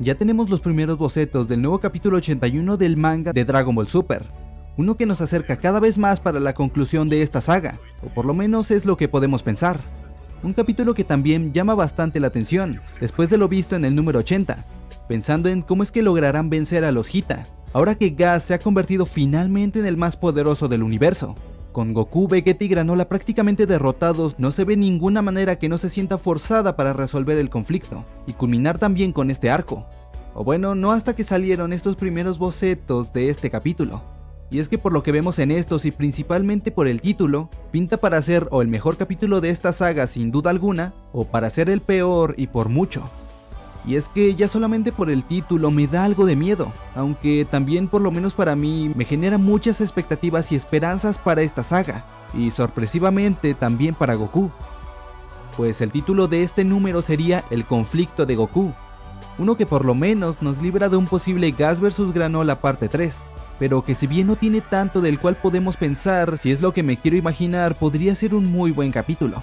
ya tenemos los primeros bocetos del nuevo capítulo 81 del manga de Dragon Ball Super, uno que nos acerca cada vez más para la conclusión de esta saga, o por lo menos es lo que podemos pensar. Un capítulo que también llama bastante la atención, después de lo visto en el número 80, pensando en cómo es que lograrán vencer a los Hita, ahora que Gas se ha convertido finalmente en el más poderoso del universo. Con Goku, Vegeta y Granola prácticamente derrotados, no se ve ninguna manera que no se sienta forzada para resolver el conflicto, y culminar también con este arco. O bueno, no hasta que salieron estos primeros bocetos de este capítulo. Y es que por lo que vemos en estos y principalmente por el título, pinta para ser o el mejor capítulo de esta saga sin duda alguna, o para ser el peor y por mucho. Y es que ya solamente por el título me da algo de miedo, aunque también por lo menos para mí me genera muchas expectativas y esperanzas para esta saga, y sorpresivamente también para Goku. Pues el título de este número sería El conflicto de Goku, uno que por lo menos nos libra de un posible Gas vs Granola parte 3, pero que si bien no tiene tanto del cual podemos pensar, si es lo que me quiero imaginar, podría ser un muy buen capítulo.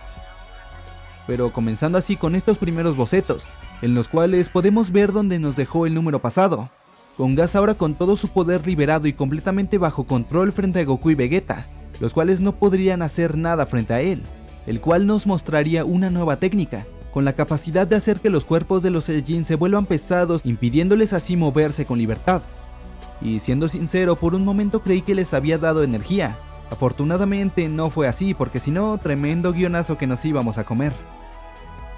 Pero comenzando así con estos primeros bocetos, en los cuales podemos ver dónde nos dejó el número pasado, con Gas ahora con todo su poder liberado y completamente bajo control frente a Goku y Vegeta, los cuales no podrían hacer nada frente a él, el cual nos mostraría una nueva técnica, con la capacidad de hacer que los cuerpos de los Saiyajin se vuelvan pesados impidiéndoles así moverse con libertad. Y siendo sincero, por un momento creí que les había dado energía. Afortunadamente no fue así, porque si no, tremendo guionazo que nos íbamos a comer.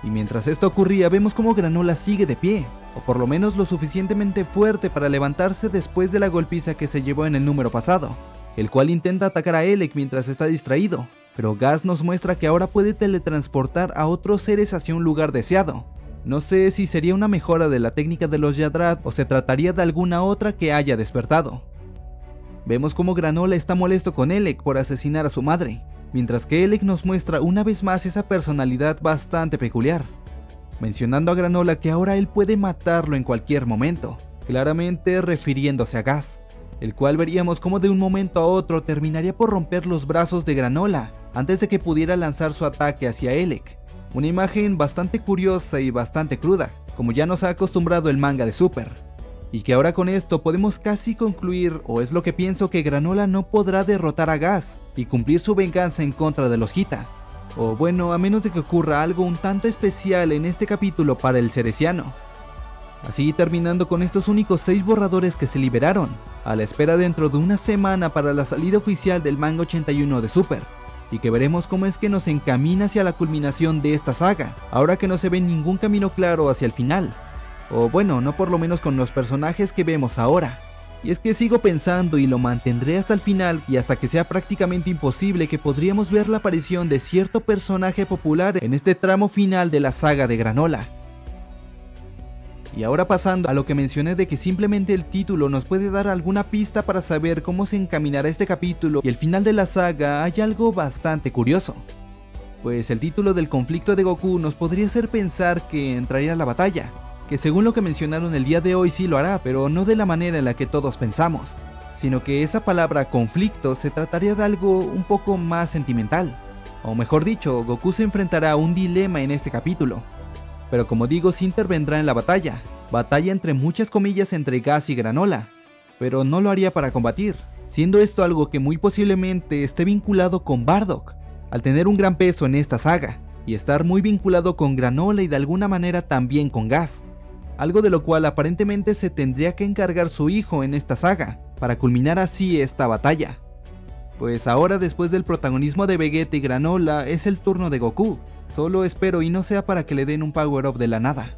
Y mientras esto ocurría, vemos como Granola sigue de pie, o por lo menos lo suficientemente fuerte para levantarse después de la golpiza que se llevó en el número pasado, el cual intenta atacar a Elec mientras está distraído, pero Gas nos muestra que ahora puede teletransportar a otros seres hacia un lugar deseado, no sé si sería una mejora de la técnica de los Yadrat o se trataría de alguna otra que haya despertado. Vemos como Granola está molesto con Elec por asesinar a su madre, mientras que Elec nos muestra una vez más esa personalidad bastante peculiar, mencionando a Granola que ahora él puede matarlo en cualquier momento, claramente refiriéndose a Gas, el cual veríamos como de un momento a otro terminaría por romper los brazos de Granola antes de que pudiera lanzar su ataque hacia Elec, una imagen bastante curiosa y bastante cruda, como ya nos ha acostumbrado el manga de Super. Y que ahora con esto podemos casi concluir, o es lo que pienso que Granola no podrá derrotar a Gas y cumplir su venganza en contra de los Hita. O bueno, a menos de que ocurra algo un tanto especial en este capítulo para el Cereciano. Así terminando con estos únicos 6 borradores que se liberaron, a la espera dentro de una semana para la salida oficial del manga 81 de Super y que veremos cómo es que nos encamina hacia la culminación de esta saga, ahora que no se ve ningún camino claro hacia el final. O bueno, no por lo menos con los personajes que vemos ahora. Y es que sigo pensando y lo mantendré hasta el final y hasta que sea prácticamente imposible que podríamos ver la aparición de cierto personaje popular en este tramo final de la saga de Granola. Y ahora pasando a lo que mencioné de que simplemente el título nos puede dar alguna pista para saber cómo se encaminará este capítulo y el final de la saga, hay algo bastante curioso. Pues el título del conflicto de Goku nos podría hacer pensar que entraría a la batalla, que según lo que mencionaron el día de hoy sí lo hará, pero no de la manera en la que todos pensamos, sino que esa palabra conflicto se trataría de algo un poco más sentimental. O mejor dicho, Goku se enfrentará a un dilema en este capítulo, pero como digo, sí intervendrá en la batalla, batalla entre muchas comillas entre Gas y Granola, pero no lo haría para combatir, siendo esto algo que muy posiblemente esté vinculado con Bardock, al tener un gran peso en esta saga, y estar muy vinculado con Granola y de alguna manera también con Gas, algo de lo cual aparentemente se tendría que encargar su hijo en esta saga, para culminar así esta batalla. Pues ahora después del protagonismo de Vegeta y Granola es el turno de Goku, Solo espero y no sea para que le den un power-up de la nada.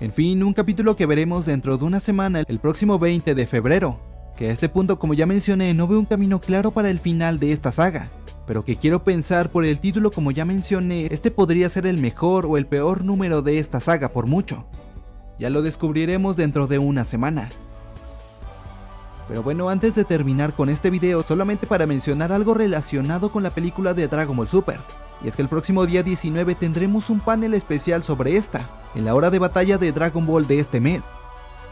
En fin, un capítulo que veremos dentro de una semana el próximo 20 de febrero, que a este punto como ya mencioné no veo un camino claro para el final de esta saga, pero que quiero pensar por el título como ya mencioné, este podría ser el mejor o el peor número de esta saga por mucho. Ya lo descubriremos dentro de una semana. Pero bueno, antes de terminar con este video, solamente para mencionar algo relacionado con la película de Dragon Ball Super. Y es que el próximo día 19 tendremos un panel especial sobre esta, en la hora de batalla de Dragon Ball de este mes,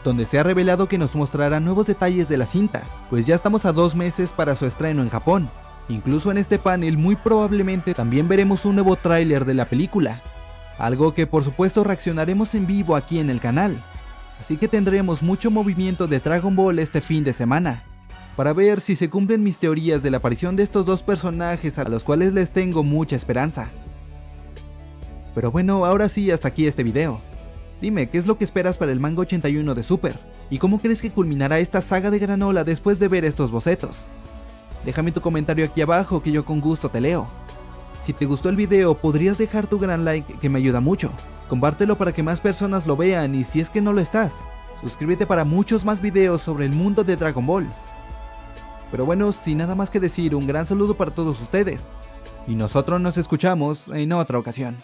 donde se ha revelado que nos mostrará nuevos detalles de la cinta, pues ya estamos a dos meses para su estreno en Japón. Incluso en este panel muy probablemente también veremos un nuevo tráiler de la película, algo que por supuesto reaccionaremos en vivo aquí en el canal. así que tendremos mucho movimiento de Dragon Ball este fin de semana, para ver si se cumplen mis teorías de la aparición de estos dos personajes a los cuales les tengo mucha esperanza. Pero bueno, ahora sí, hasta aquí este video. Dime, ¿qué es lo que esperas para el manga 81 de Super? ¿Y cómo crees que culminará esta saga de granola después de ver estos bocetos? Déjame tu comentario aquí abajo que yo con gusto te leo. Si te gustó el video podrías dejar tu gran like que me ayuda mucho. Compártelo para que más personas lo vean y si es que no lo estás, suscríbete para muchos más videos sobre el mundo de Dragon Ball. Pero bueno, sin nada más que decir, un gran saludo para todos ustedes. Y nosotros nos escuchamos en otra ocasión.